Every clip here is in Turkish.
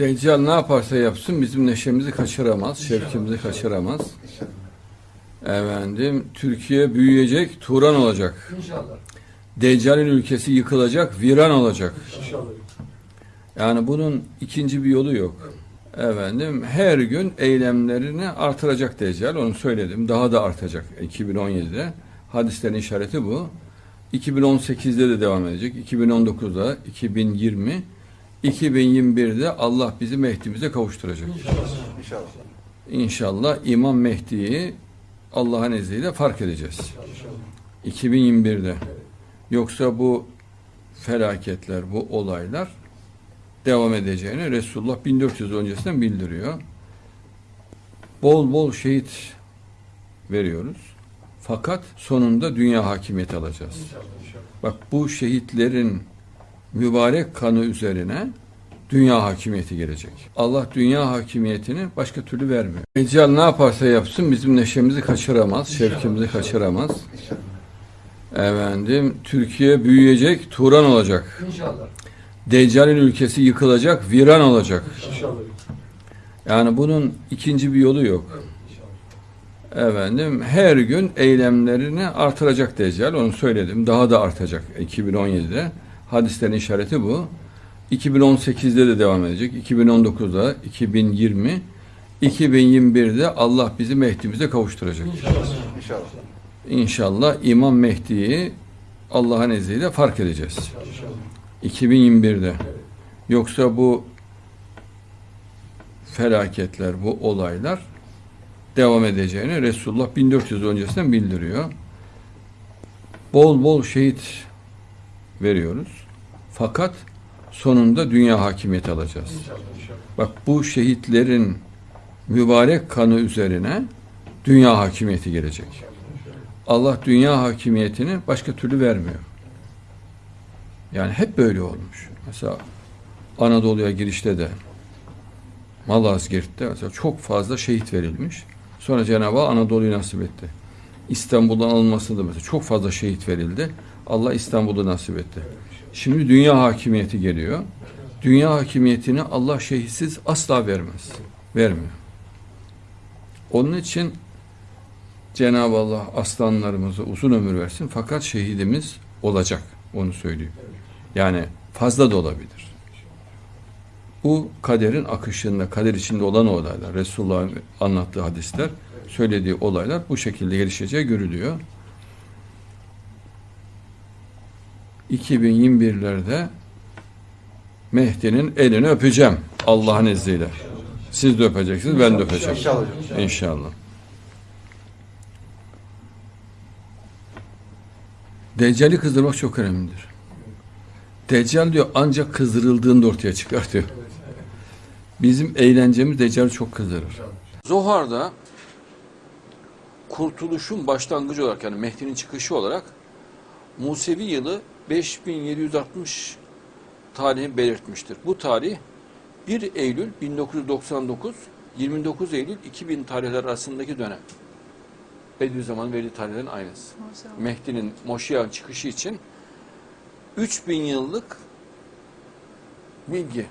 Deccal ne yaparsa yapsın bizim neşemizi kaçıramaz, şevkimizi kaçıramaz. Efendim, Türkiye büyüyecek, Turan olacak. İnşallah. Deccal'in ülkesi yıkılacak, viran olacak. İnşallah. Yani bunun ikinci bir yolu yok. Efendim, her gün eylemlerini artıracak Deccal, onu söyledim. Daha da artacak 2017'de. Hadislerin işareti bu. 2018'de de devam edecek. 2019'da, 2020, 2021'de Allah bizi Mehdi'mize kavuşturacak. İnşallah. İnşallah İmam Mehdi'yi Allah'ın izniyle fark edeceğiz. 2021'de. Yoksa bu felaketler, bu olaylar devam edeceğini Resulullah 1400 öncesinden bildiriyor. Bol bol şehit veriyoruz. Fakat sonunda dünya hakimiyeti alacağız. Bak bu şehitlerin mübarek kanı üzerine dünya hakimiyeti gelecek. Allah dünya hakimiyetini başka türlü vermiyor. Deccal ne yaparsa yapsın bizim neşemizi kaçıramaz, şevkimizi kaçıramaz. Efendim, Türkiye büyüyecek, Turan olacak. İnşallah. Deccal'in ülkesi yıkılacak, viran olacak. İnşallah. Yani bunun ikinci bir yolu yok. Efendim, her gün eylemlerini artıracak Deccal, onu söyledim. Daha da artacak 2017'de. Hadislerin işareti bu. 2018'de de devam edecek. 2019'da, 2020, 2021'de Allah bizi Mehdi'mize kavuşturacak. İnşallah. İnşallah İmam Mehdi'yi Allah'ın izniyle fark edeceğiz. 2021'de. Yoksa bu felaketler, bu olaylar devam edeceğini Resulullah 1400 öncesinden bildiriyor. Bol bol şehit veriyoruz. Fakat sonunda dünya hakimiyeti alacağız. Bak bu şehitlerin mübarek kanı üzerine dünya hakimiyeti gelecek. Allah dünya hakimiyetini başka türlü vermiyor. Yani hep böyle olmuş. Mesela Anadolu'ya girişte de Malazgirt'te mesela çok fazla şehit verilmiş. Sonra Cenab-ı Anadolu'yu nasip etti. İstanbul'dan alınması da mesela çok fazla şehit verildi. Allah İstanbul'u nasip etti. Şimdi dünya hakimiyeti geliyor. Dünya hakimiyetini Allah şehitsiz asla vermez. Vermiyor. Onun için Cenab-ı Allah aslanlarımıza uzun ömür versin fakat şehidimiz olacak. Onu söylüyor. Yani fazla da olabilir. Bu kaderin akışında, kader içinde olan olaylar, Resulullah'ın anlattığı hadisler, söylediği olaylar bu şekilde gelişeceği görülüyor. 2021'lerde Mehdi'nin elini öpeceğim Allah'ın izniyle. Siz de öpeceksiniz, ben de öpeceğim. İnşallah. İnşallah. Deccali kızdırmak çok önemlidir. Deccal diyor ancak kızdırıldığında ortaya çıkar diyor. Bizim eğlencemiz Deccal'i çok kızdırır. Zohar'da kurtuluşun başlangıcı olarak yani Mehdi'nin çıkışı olarak Musevi yılı 5760 tarihi belirtmiştir. Bu tarih 1 Eylül 1999 29 Eylül 2000 tarihler arasındaki dönem. Bediüzzaman verdiği tarihlerin aynısı. Mehdi'nin Moşiyan çıkışı için 3000 yıllık bilgi.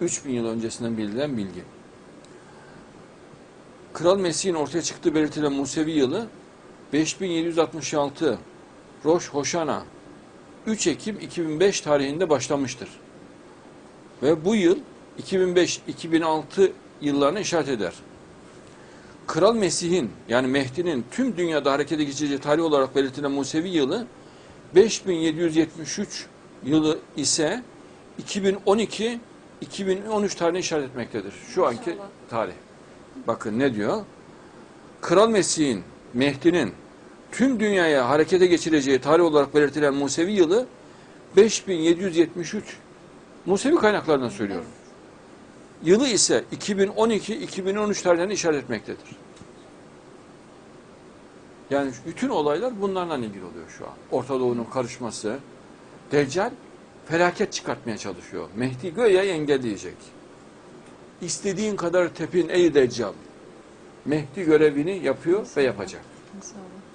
3000 yıl öncesinden bildiren bilgi. Kral Mesih'in ortaya çıktığı belirtilen Musevi yılı 5766 Roş Hoşana 3 Ekim 2005 tarihinde başlamıştır. Ve bu yıl 2005-2006 yıllarına işaret eder. Kral Mesih'in yani Mehdi'nin tüm dünyada harekete geçeceği tarih olarak belirtilen Musevi yılı 5773 yılı ise 2012 2013 tarihine işaret etmektedir. Şu anki tarih. Bakın ne diyor? Kral Mesih'in, Mehdi'nin tüm dünyaya harekete geçireceği tarih olarak belirtilen Musevi yılı 5773 Musevi kaynaklarından söylüyorum. Yılı ise 2012-2013 tarihlerine işaret etmektedir. Yani bütün olaylar bunlarla ilgili oluyor şu an. Orta Doğu'nun karışması. Deccal felaket çıkartmaya çalışıyor. Mehdi göğe engelleyecek. İstediğin kadar tepin ey Deccal. Mehdi görevini yapıyor ve yapacak.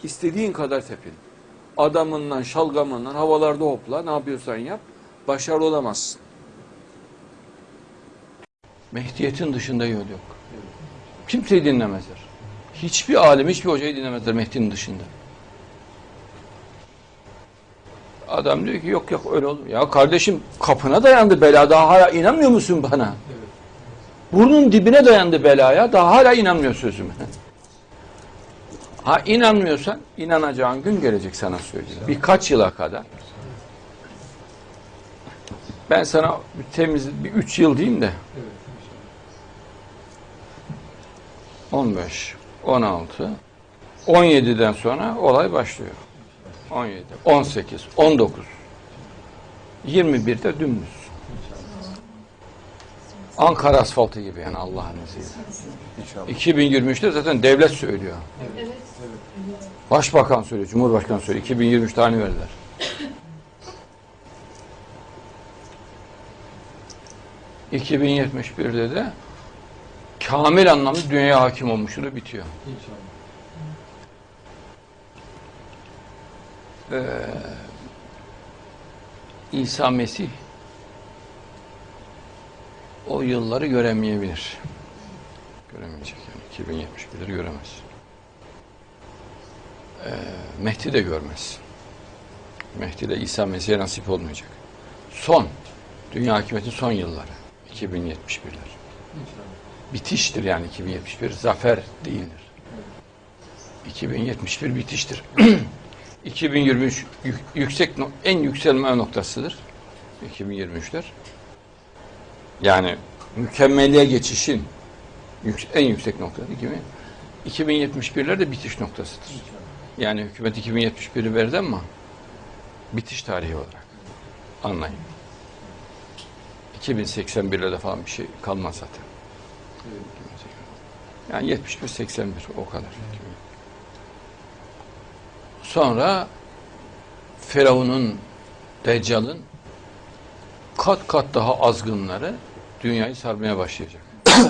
İstediğin kadar tepin. Adamından, şalgamından, havalarda hopla, ne yapıyorsan yap. Başarılı olamazsın. Mehdiyetin dışında yol yok. Kimseyi dinlemezler. Hiçbir alim, hiçbir hocayı dinlemezler Mehdi'nin dışında. Adam diyor ki yok yok öyle olur. Ya kardeşim kapına dayandı bela daha hala inanmıyor musun bana? Burnun dibine dayandı belaya daha hala inanmıyor sözüme. Ha inanmıyorsan inanacağın gün gelecek sana söyleyeyim. Birkaç yıla kadar. Ben sana temiz bir üç yıl diyeyim de. 15, 16, 17'den sonra olay başlıyor. 17, 18, 19, 21'de dümdüz. Ankara asfaltı gibi yani Allah'ın izniyle. 2023'te zaten devlet söylüyor. Başbakan söylüyor, Cumhurbaşkanı söylüyor. 2023 tane verdiler. ...2071'de de... ...kamil anlamda dünyaya hakim olmuşluğu bitiyor. Ee, İsa Mesih... ...o yılları göremeyebilir. Göremeyecek yani. 2071'leri göremez. Ee, Mehdi de görmez. Mehdi ile İsa Mesih'e nasip olmayacak. Son, dünya hakimiyeti son yılları. 2071'ler. Bitiştir yani 2071. Zafer değildir. 2071 bitiştir. 2023 yük- yüksek en yükselme noktasıdır. 2023'ler. Yani mükemmeliğe geçişin en yüksek noktası 2000. 2071'ler de bitiş noktasıdır. Yani hükümet 2071'i verdi ama bitiş tarihi olarak anlayın. 2081'de de falan bir şey kalmaz zaten. Yani 71 81 o kadar. Sonra Firavun'un Deccal'ın kat kat daha azgınları dünyayı sarmaya başlayacak.